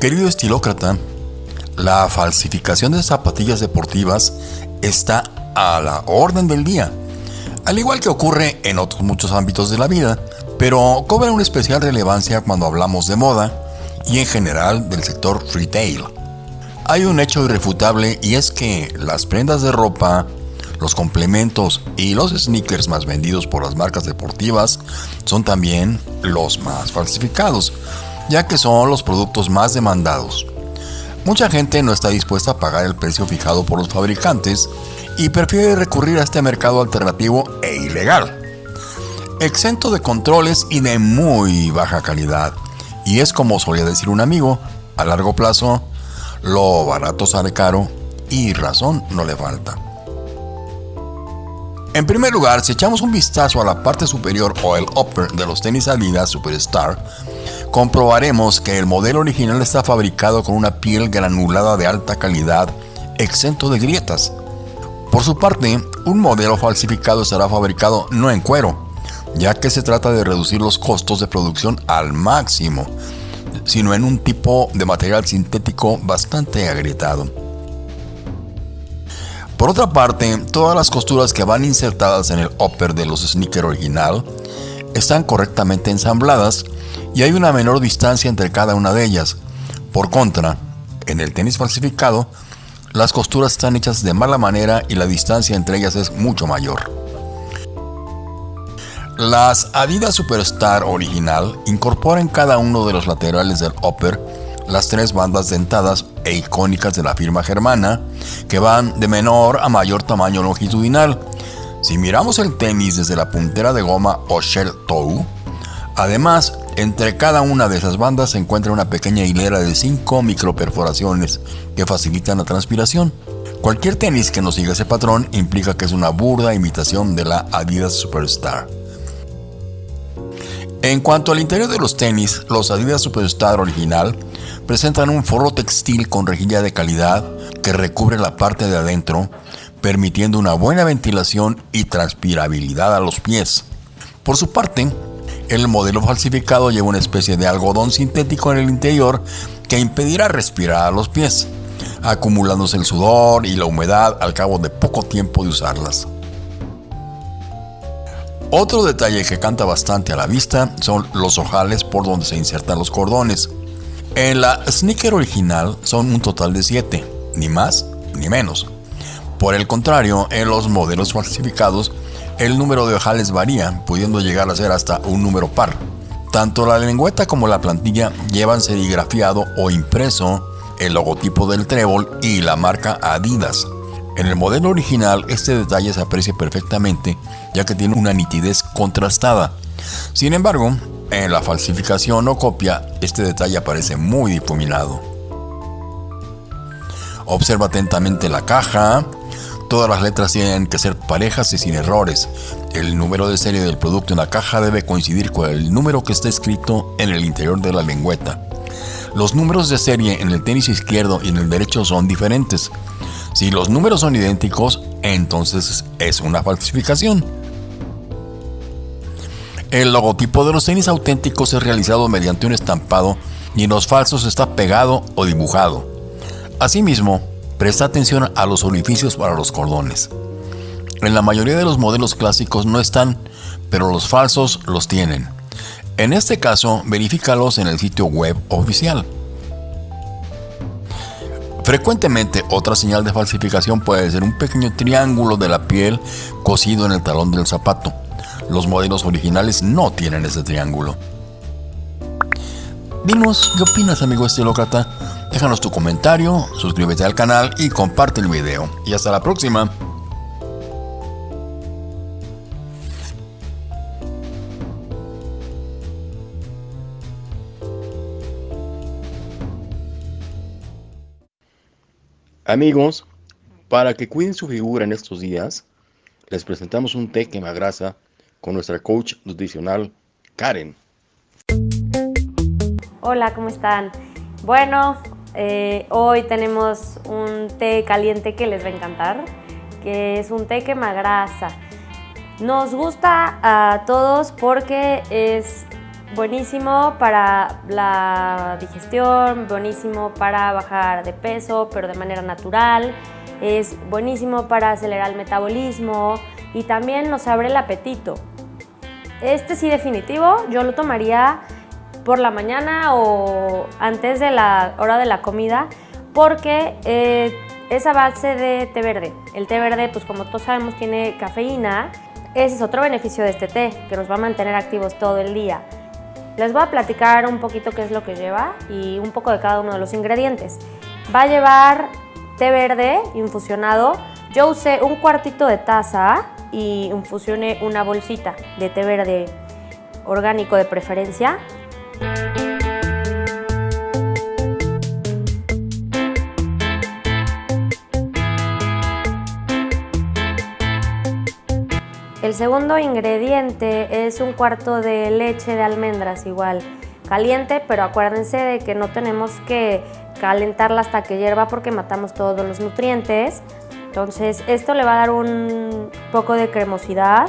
Querido estilócrata, la falsificación de zapatillas deportivas está a la orden del día, al igual que ocurre en otros muchos ámbitos de la vida, pero cobra una especial relevancia cuando hablamos de moda y en general del sector retail. Hay un hecho irrefutable y es que las prendas de ropa, los complementos y los sneakers más vendidos por las marcas deportivas son también los más falsificados, ya que son los productos más demandados. Mucha gente no está dispuesta a pagar el precio fijado por los fabricantes y prefiere recurrir a este mercado alternativo e ilegal, exento de controles y de muy baja calidad. Y es como solía decir un amigo, a largo plazo, lo barato sale caro y razón no le falta. En primer lugar, si echamos un vistazo a la parte superior o el upper de los tenis Adidas Superstar, comprobaremos que el modelo original está fabricado con una piel granulada de alta calidad, exento de grietas. Por su parte, un modelo falsificado estará fabricado no en cuero, ya que se trata de reducir los costos de producción al máximo, sino en un tipo de material sintético bastante agrietado. Por otra parte, todas las costuras que van insertadas en el upper de los sneakers original están correctamente ensambladas y hay una menor distancia entre cada una de ellas. Por contra, en el tenis falsificado, las costuras están hechas de mala manera y la distancia entre ellas es mucho mayor. Las Adidas Superstar original incorporan cada uno de los laterales del upper las tres bandas dentadas e icónicas de la firma germana, que van de menor a mayor tamaño longitudinal. Si miramos el tenis desde la puntera de goma o shell toe, además, entre cada una de esas bandas se encuentra una pequeña hilera de 5 microperforaciones que facilitan la transpiración. Cualquier tenis que no siga ese patrón implica que es una burda imitación de la Adidas Superstar. En cuanto al interior de los tenis, los Adidas Superstar original presentan un forro textil con rejilla de calidad que recubre la parte de adentro, permitiendo una buena ventilación y transpirabilidad a los pies. Por su parte, el modelo falsificado lleva una especie de algodón sintético en el interior que impedirá respirar a los pies, acumulándose el sudor y la humedad al cabo de poco tiempo de usarlas. Otro detalle que canta bastante a la vista son los ojales por donde se insertan los cordones. En la sneaker original son un total de 7, ni más ni menos. Por el contrario, en los modelos falsificados, el número de ojales varía, pudiendo llegar a ser hasta un número par. Tanto la lengüeta como la plantilla llevan serigrafiado o impreso el logotipo del trébol y la marca Adidas. En el modelo original este detalle se aprecia perfectamente ya que tiene una nitidez contrastada. Sin embargo, en la falsificación o copia, este detalle aparece muy difuminado. Observa atentamente la caja. Todas las letras tienen que ser parejas y sin errores. El número de serie del producto en la caja debe coincidir con el número que está escrito en el interior de la lengüeta. Los números de serie en el tenis izquierdo y en el derecho son diferentes. Si los números son idénticos, entonces es una falsificación. El logotipo de los tenis auténticos es realizado mediante un estampado y en los falsos está pegado o dibujado. Asimismo, presta atención a los orificios para los cordones. En la mayoría de los modelos clásicos no están, pero los falsos los tienen. En este caso, verifícalos en el sitio web oficial. Frecuentemente otra señal de falsificación puede ser un pequeño triángulo de la piel cosido en el talón del zapato. Los modelos originales no tienen ese triángulo. Dinos, ¿qué opinas amigo estilócrata? Déjanos tu comentario, suscríbete al canal y comparte el video. Y hasta la próxima. Amigos, para que cuiden su figura en estos días, les presentamos un té quemagrasa con nuestra coach nutricional Karen. Hola, ¿cómo están? Bueno, eh, hoy tenemos un té caliente que les va a encantar, que es un té quemagrasa. Nos gusta a todos porque es buenísimo para la digestión, buenísimo para bajar de peso, pero de manera natural. Es buenísimo para acelerar el metabolismo y también nos abre el apetito. Este sí definitivo, yo lo tomaría por la mañana o antes de la hora de la comida porque eh, es a base de té verde. El té verde, pues como todos sabemos, tiene cafeína. Ese es otro beneficio de este té, que nos va a mantener activos todo el día. Les voy a platicar un poquito qué es lo que lleva y un poco de cada uno de los ingredientes. Va a llevar té verde infusionado. Yo usé un cuartito de taza y infusioné una bolsita de té verde orgánico de preferencia. El segundo ingrediente es un cuarto de leche de almendras igual, caliente, pero acuérdense de que no tenemos que calentarla hasta que hierva porque matamos todos los nutrientes. Entonces esto le va a dar un poco de cremosidad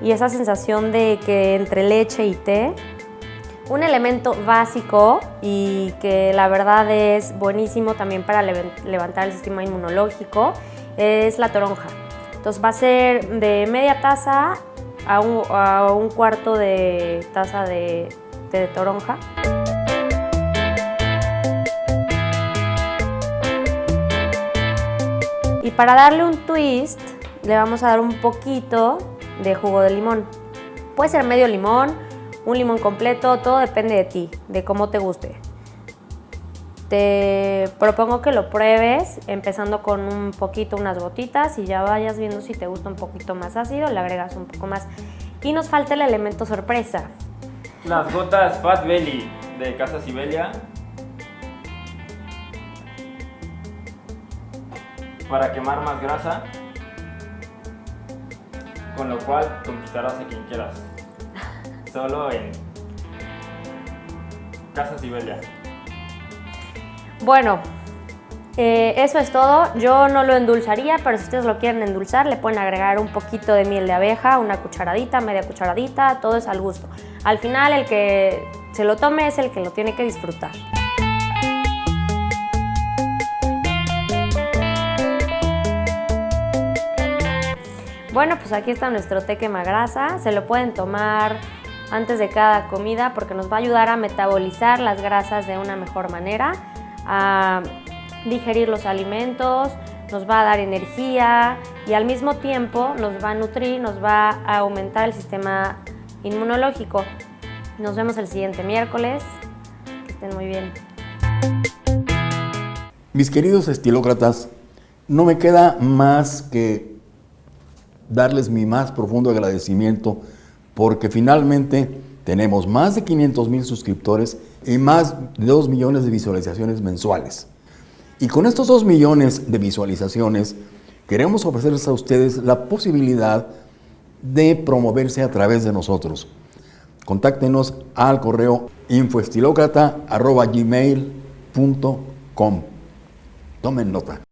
y esa sensación de que entre leche y té. Un elemento básico y que la verdad es buenísimo también para levantar el sistema inmunológico es la toronja. Entonces va a ser de media taza a un, cuarto de taza de, de toronja. Para darle un twist, le vamos a dar un poquito de jugo de limón. Puede ser medio limón, un limón completo, todo depende de ti, de cómo te guste. Te propongo que lo pruebes empezando con un poquito, unas gotitas y ya vayas viendo si te gusta un poquito más ácido, le agregas un poco más. Y nos falta el elemento sorpresa. Las gotas Fat Belly de Casa Sibelia. Para quemar más grasa. Con lo cual conquistarás a quien quieras. Solo en Casa Sibelia. Bueno, eh, eso es todo. Yo no lo endulzaría, pero si ustedes lo quieren endulzar, le pueden agregar un poquito de miel de abeja, una cucharadita, media cucharadita, todo es al gusto. Al final, el que se lo tome es el que lo tiene que disfrutar. Bueno, pues aquí está nuestro té quema grasa. Se lo pueden tomar antes de cada comida porque nos va a ayudar a metabolizar las grasas de una mejor manera a digerir los alimentos, nos va a dar energía y al mismo tiempo nos va a nutrir, nos va a aumentar el sistema inmunológico. Nos vemos el siguiente miércoles. Que estén muy bien. Mis queridos estilócratas, no me queda más que darles mi más profundo agradecimiento porque finalmente tenemos más de 500 mil suscriptores y más de 2 millones de visualizaciones mensuales. Y con estos 2 millones de visualizaciones, queremos ofrecerles a ustedes la posibilidad de promoverse a través de nosotros. Contáctenos al correo infoestilocrata.gmail.com. Tomen nota.